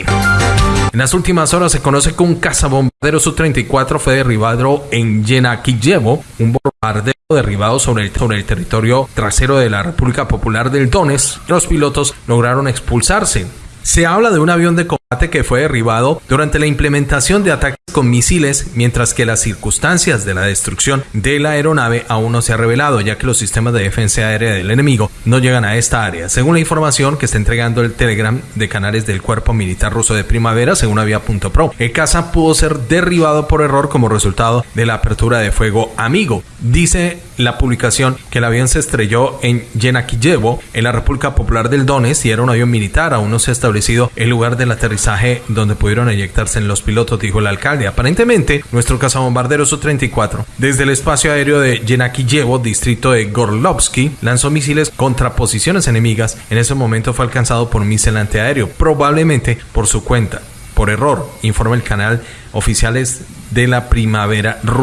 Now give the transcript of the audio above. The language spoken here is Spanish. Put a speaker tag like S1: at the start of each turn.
S1: En las últimas horas se conoce que un cazabombardero Su-34 fue derribado en Yenakiyevo, un bombardero derribado sobre el, sobre el territorio trasero de la República Popular del Donetsk. Los pilotos lograron expulsarse. Se habla de un avión de combate que fue derribado durante la implementación de ataques con misiles, mientras que las circunstancias de la destrucción de la aeronave aún no se ha revelado, ya que los sistemas de defensa aérea del enemigo no llegan a esta área. Según la información que está entregando el Telegram de canales del Cuerpo Militar Ruso de Primavera, según Avia.pro, el caza pudo ser derribado por error como resultado de la apertura de fuego amigo. Dice la publicación que el avión se estrelló en Yenakiyevo, en la República Popular del Donetsk, y era un avión militar. Aún no se ha establecido el lugar del aterrizaje donde pudieron eyectarse los pilotos, dijo el alcalde. Aparentemente, nuestro cazabombardero Su-34, desde el espacio aéreo de Yenakiyevo, distrito de Gorlovsky, lanzó misiles contra posiciones enemigas. En ese momento fue alcanzado por un misil antiaéreo, probablemente por su cuenta. Por error, informa el canal oficiales de la primavera rusa.